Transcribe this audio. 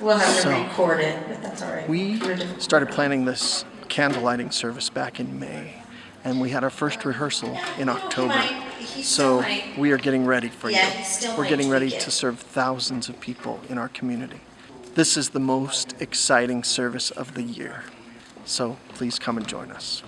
We'll have to record it, but that's all right. We started planning this candle lighting service back in May, and we had our first rehearsal in October. So we are getting ready for you. We're getting ready to serve thousands of people in our community. This is the most exciting service of the year. So please come and join us.